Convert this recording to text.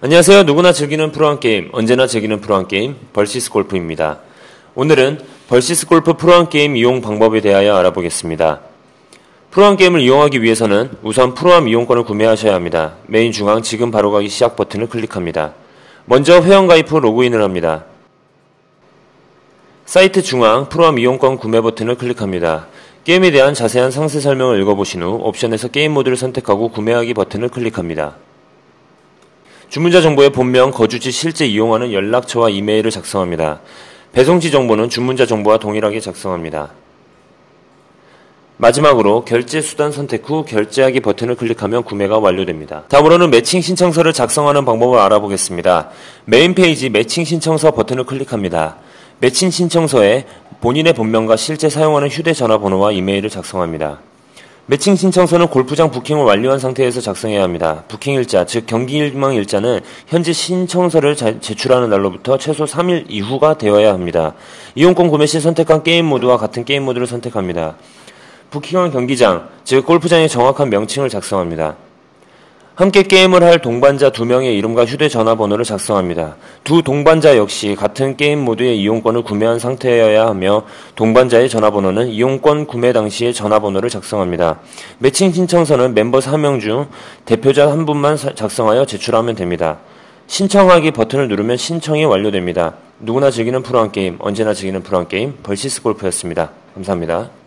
안녕하세요. 누구나 즐기는 프로암 게임, 언제나 즐기는 프로암 게임, 벌시스 골프입니다. 오늘은 벌시스 골프 프로암 게임 이용 방법에 대하여 알아보겠습니다. 프로암 게임을 이용하기 위해서는 우선 프로암 이용권을 구매하셔야 합니다. 메인 중앙 지금 바로 가기 시작 버튼을 클릭합니다. 먼저 회원가입 후 로그인을 합니다. 사이트 중앙 프로암 이용권 구매 버튼을 클릭합니다. 게임에 대한 자세한 상세 설명을 읽어보신 후 옵션에서 게임 모드를 선택하고 구매하기 버튼을 클릭합니다. 주문자 정보의 본명, 거주지, 실제 이용하는 연락처와 이메일을 작성합니다. 배송지 정보는 주문자 정보와 동일하게 작성합니다. 마지막으로 결제 수단 선택 후 결제하기 버튼을 클릭하면 구매가 완료됩니다. 다음으로는 매칭 신청서를 작성하는 방법을 알아보겠습니다. 메인 페이지 매칭 신청서 버튼을 클릭합니다. 매칭 신청서에 본인의 본명과 실제 사용하는 휴대전화번호와 이메일을 작성합니다. 매칭 신청서는 골프장 부킹을 완료한 상태에서 작성해야 합니다. 부킹 일자, 즉 경기 희망 일자는 현재 신청서를 제출하는 날로부터 최소 3일 이후가 되어야 합니다. 이용권 구매 시 선택한 게임 모드와 같은 게임 모드를 선택합니다. 부킹한 경기장, 즉 골프장의 정확한 명칭을 작성합니다. 함께 게임을 할 동반자 두 명의 이름과 휴대전화번호를 작성합니다. 두 동반자 역시 같은 게임 모드의 이용권을 구매한 상태여야 하며 동반자의 전화번호는 이용권 구매 당시의 전화번호를 작성합니다. 매칭 신청서는 멤버 4명 중 대표자 한 분만 작성하여 제출하면 됩니다. 신청하기 버튼을 누르면 신청이 완료됩니다. 누구나 즐기는 프로한 게임, 언제나 즐기는 프로한 게임, 벌시스 골프였습니다. 감사합니다.